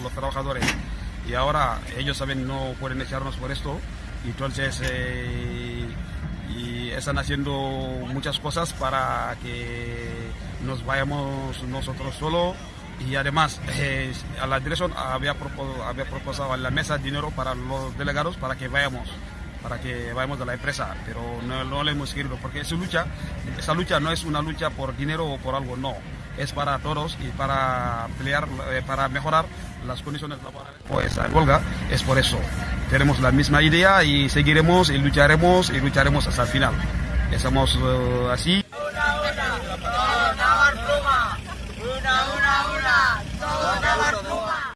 los trabajadores. Y ahora ellos saben no pueden echarnos por esto. Entonces eh, y están haciendo muchas cosas para que nos vayamos nosotros solo. Y además eh, a la dirección había, propuesto, había propuesto a la mesa dinero para los delegados para que vayamos para que vayamos de la empresa, pero no, no le hemos querido, porque esa lucha, esa lucha no es una lucha por dinero o por algo, no, es para todos y para pelear, eh, para mejorar las condiciones laborales. Pues la huelga es por eso. Tenemos la misma idea y seguiremos y lucharemos y lucharemos hasta el final. Estamos uh, así. Hola, hola.